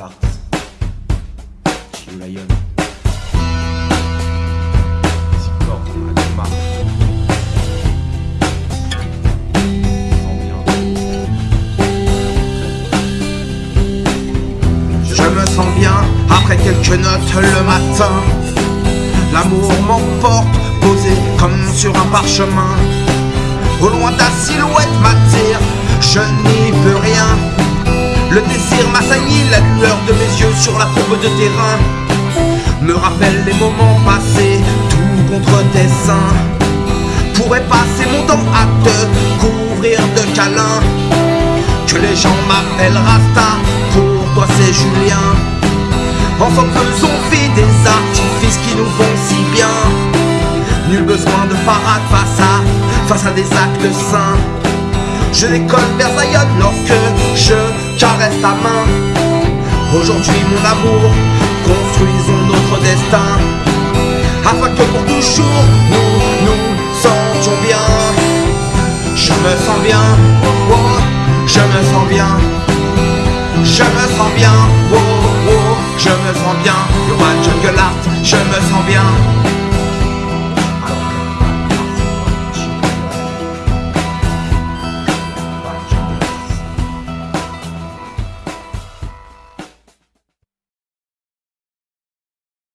Je me sens bien après quelques notes le matin. L'amour m'emporte, posé comme sur un parchemin. Au loin ta silhouette m'attire, je. La lueur de mes yeux sur la courbe de terrain me rappelle les moments passés, tout contre tes seins. Pourrais passer mon temps à te couvrir de câlins. Que les gens m'appellent Rasta, pour toi c'est Julien. Ensemble faisons fi des artifices qui nous vont si bien. Nul besoin de parade face à, face à des actes sains. Je décolle vers Zion lorsque je caresse ta main. Aujourd'hui mon amour, construisons notre destin. Afin que pour toujours nous nous sentions bien. Je me sens bien, oh, je me sens bien. Je me sens bien, oh, oh, je me sens bien. Roi jungle je me sens bien.